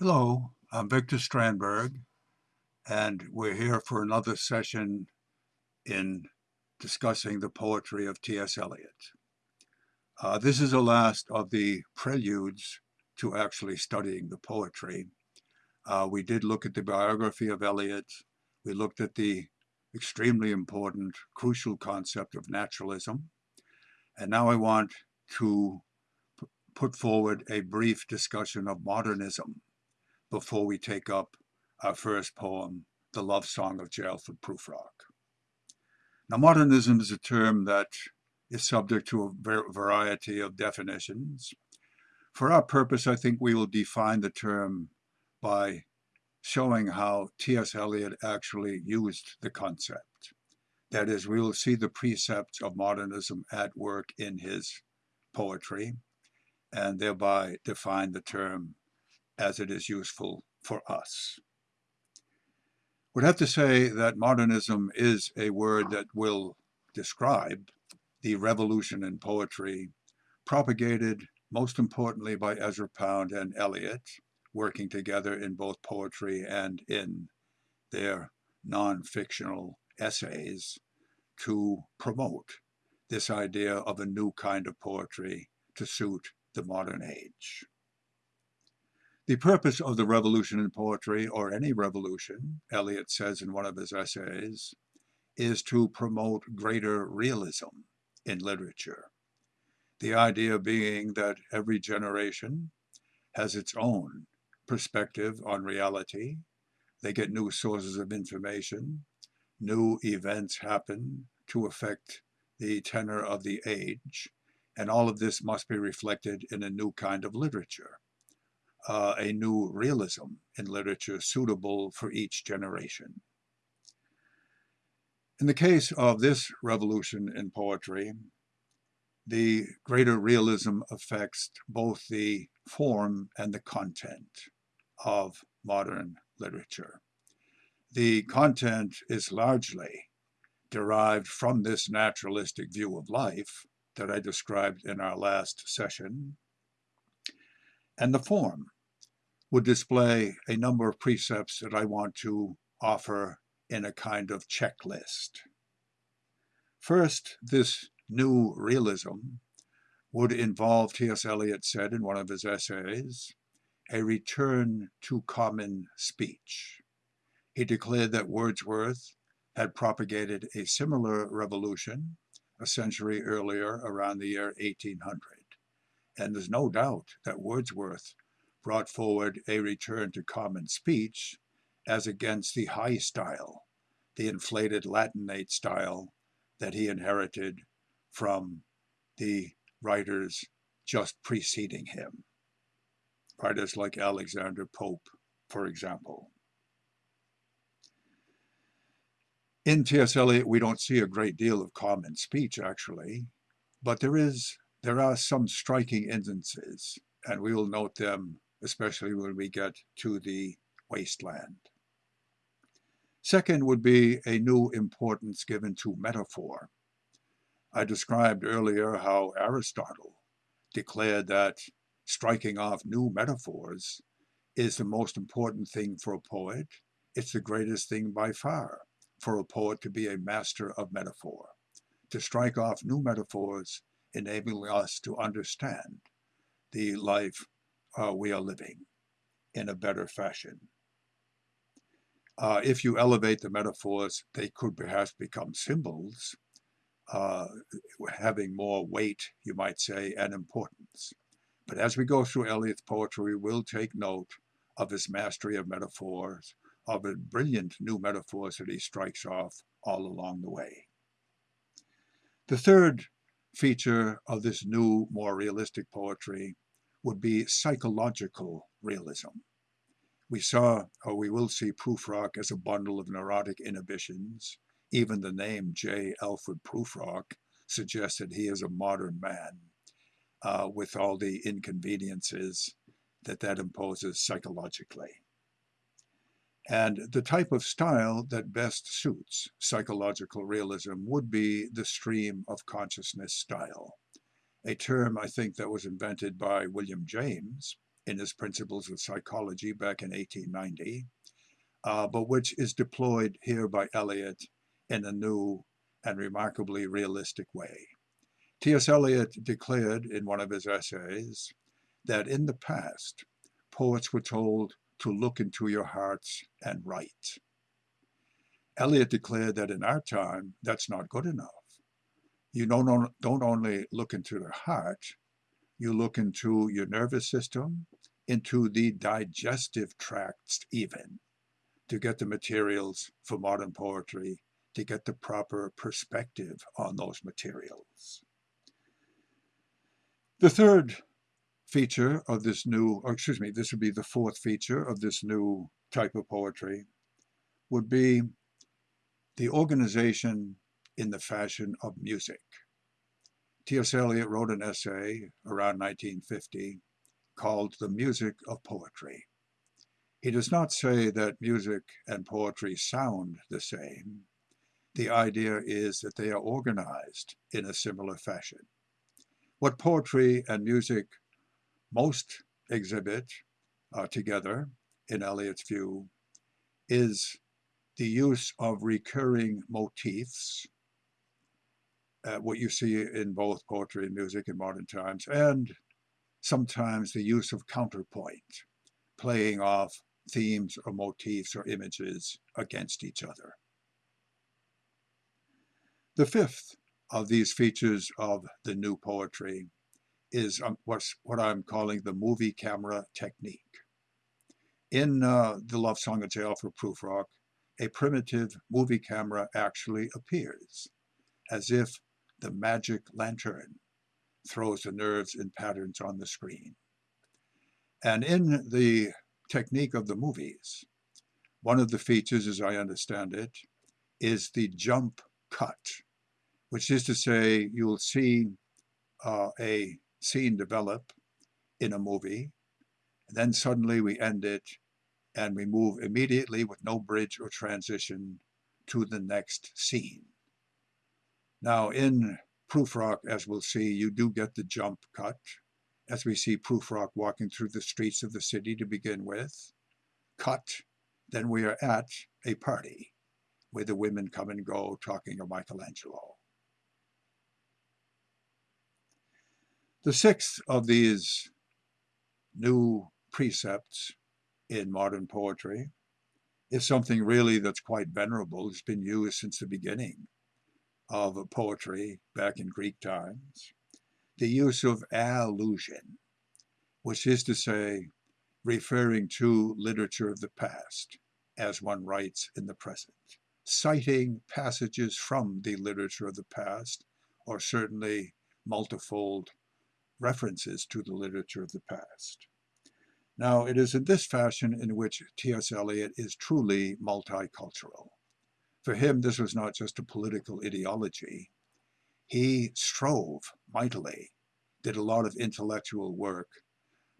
Hello, I'm Victor Strandberg, and we're here for another session in discussing the poetry of T.S. Eliot. Uh, this is the last of the preludes to actually studying the poetry. Uh, we did look at the biography of Eliot. We looked at the extremely important, crucial concept of naturalism. And now I want to put forward a brief discussion of modernism before we take up our first poem, The Love Song of J. Alfred Prufrock. Now, modernism is a term that is subject to a variety of definitions. For our purpose, I think we will define the term by showing how T.S. Eliot actually used the concept. That is, we will see the precepts of modernism at work in his poetry, and thereby define the term as it is useful for us. Would have to say that modernism is a word that will describe the revolution in poetry propagated most importantly by Ezra Pound and Eliot, working together in both poetry and in their non-fictional essays to promote this idea of a new kind of poetry to suit the modern age. The purpose of the revolution in poetry, or any revolution, Eliot says in one of his essays, is to promote greater realism in literature. The idea being that every generation has its own perspective on reality. They get new sources of information. New events happen to affect the tenor of the age. And all of this must be reflected in a new kind of literature uh, a new realism in literature suitable for each generation. In the case of this revolution in poetry, the greater realism affects both the form and the content of modern literature. The content is largely derived from this naturalistic view of life that I described in our last session, and the form would display a number of precepts that I want to offer in a kind of checklist. First, this new realism would involve, T.S. Eliot said in one of his essays, a return to common speech. He declared that Wordsworth had propagated a similar revolution a century earlier around the year 1800. And there's no doubt that Wordsworth brought forward a return to common speech as against the high style, the inflated Latinate style that he inherited from the writers just preceding him. Writers like Alexander Pope, for example. In T.S. Eliot, we don't see a great deal of common speech, actually, but there is there are some striking instances, and we will note them especially when we get to the Waste Land. Second would be a new importance given to metaphor. I described earlier how Aristotle declared that striking off new metaphors is the most important thing for a poet. It's the greatest thing by far for a poet to be a master of metaphor, to strike off new metaphors, enabling us to understand the life uh, we are living in a better fashion. Uh, if you elevate the metaphors, they could perhaps become symbols, uh, having more weight, you might say, and importance. But as we go through Eliot's poetry, we will take note of his mastery of metaphors, of the brilliant new metaphors that he strikes off all along the way. The third feature of this new, more realistic poetry would be psychological realism. We saw, or we will see Prufrock as a bundle of neurotic inhibitions. Even the name J. Alfred Prufrock suggests that he is a modern man uh, with all the inconveniences that that imposes psychologically. And the type of style that best suits psychological realism would be the stream of consciousness style a term I think that was invented by William James in his Principles of Psychology back in 1890, uh, but which is deployed here by Eliot in a new and remarkably realistic way. T.S. Eliot declared in one of his essays that in the past, poets were told to look into your hearts and write. Eliot declared that in our time, that's not good enough. You don't, don't only look into the heart, you look into your nervous system, into the digestive tracts even, to get the materials for modern poetry, to get the proper perspective on those materials. The third feature of this new, or excuse me, this would be the fourth feature of this new type of poetry, would be the organization in the fashion of music. T.S. Eliot wrote an essay around 1950 called The Music of Poetry. He does not say that music and poetry sound the same. The idea is that they are organized in a similar fashion. What poetry and music most exhibit uh, together, in Eliot's view, is the use of recurring motifs, uh, what you see in both poetry and music in modern times, and sometimes the use of counterpoint, playing off themes or motifs or images against each other. The fifth of these features of the new poetry is um, what's, what I'm calling the movie camera technique. In uh, The Love Song of J. Alfred Prufrock, a primitive movie camera actually appears, as if the magic lantern throws the nerves and patterns on the screen. And in the technique of the movies, one of the features, as I understand it, is the jump cut which is to say you'll see uh, a scene develop in a movie, and then suddenly we end it and we move immediately with no bridge or transition to the next scene. Now in Prufrock, as we'll see, you do get the jump cut, as we see Prufrock walking through the streets of the city to begin with. Cut, then we are at a party where the women come and go talking of Michelangelo. The sixth of these new precepts in modern poetry is something really that's quite venerable. It's been used since the beginning of poetry back in Greek times. The use of allusion, which is to say, referring to literature of the past as one writes in the present, citing passages from the literature of the past, or certainly multifold references to the literature of the past. Now, it is in this fashion in which T.S. Eliot is truly multicultural. For him, this was not just a political ideology. He strove mightily, did a lot of intellectual work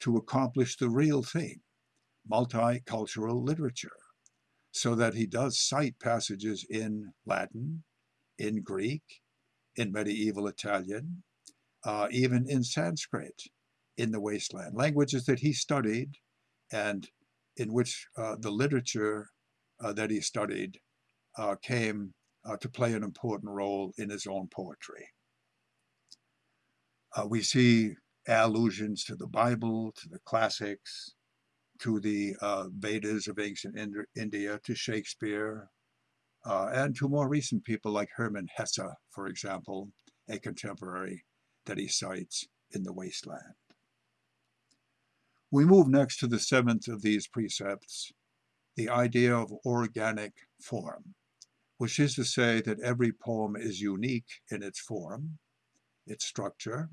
to accomplish the real thing, multicultural literature, so that he does cite passages in Latin, in Greek, in medieval Italian, uh, even in Sanskrit in the Waste Land, languages that he studied and in which uh, the literature uh, that he studied uh, came uh, to play an important role in his own poetry. Uh, we see allusions to the Bible, to the classics, to the Vedas of ancient India, to Shakespeare, and to more recent people like Hermann Hesse, for example, a contemporary that he cites in the Waste Land. We move next to the seventh of these precepts, the idea of organic form, which is to say that every poem is unique in its form, its structure,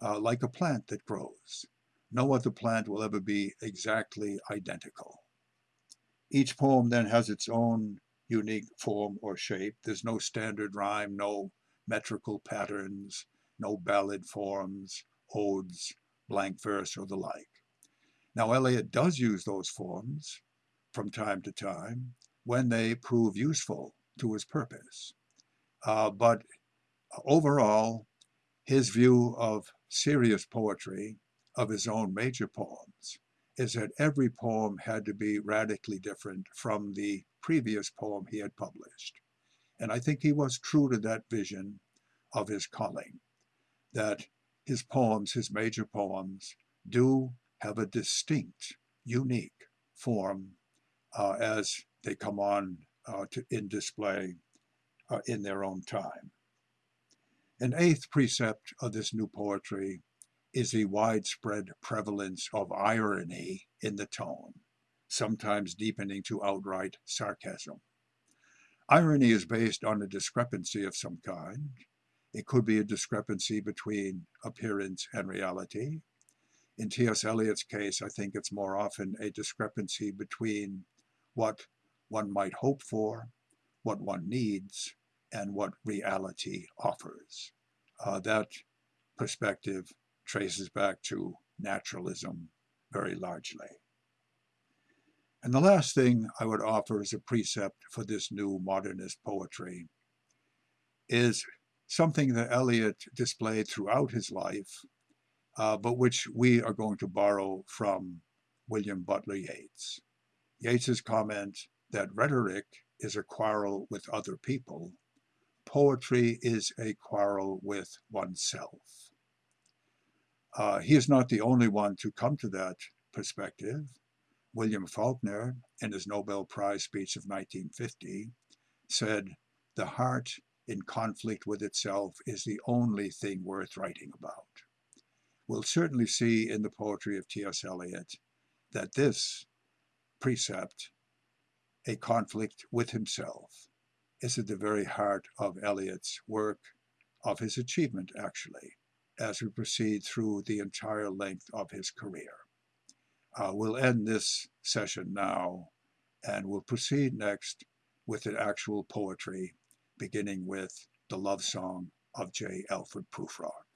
uh, like a plant that grows. No other plant will ever be exactly identical. Each poem then has its own unique form or shape. There's no standard rhyme, no metrical patterns, no ballad forms, odes, blank verse, or the like. Now, Eliot does use those forms from time to time when they prove useful to his purpose. Uh, but overall, his view of serious poetry, of his own major poems, is that every poem had to be radically different from the previous poem he had published. And I think he was true to that vision of his calling, that his poems, his major poems, do have a distinct, unique form uh, as they come on uh, to, in display uh, in their own time. An eighth precept of this new poetry is the widespread prevalence of irony in the tone, sometimes deepening to outright sarcasm. Irony is based on a discrepancy of some kind. It could be a discrepancy between appearance and reality. In T.S. Eliot's case, I think it's more often a discrepancy between what one might hope for, what one needs, and what reality offers. Uh, that perspective traces back to naturalism very largely. And the last thing I would offer as a precept for this new modernist poetry is something that Eliot displayed throughout his life, uh, but which we are going to borrow from William Butler Yeats. Yeats's comment that rhetoric is a quarrel with other people, poetry is a quarrel with oneself. Uh, he is not the only one to come to that perspective. William Faulkner, in his Nobel Prize speech of 1950, said, The heart in conflict with itself is the only thing worth writing about. We'll certainly see in the poetry of T.S. Eliot that this precept, a conflict with himself, is at the very heart of Eliot's work, of his achievement, actually, as we proceed through the entire length of his career. Uh, we'll end this session now and we'll proceed next with the actual poetry, beginning with the love song of J. Alfred Prufrock.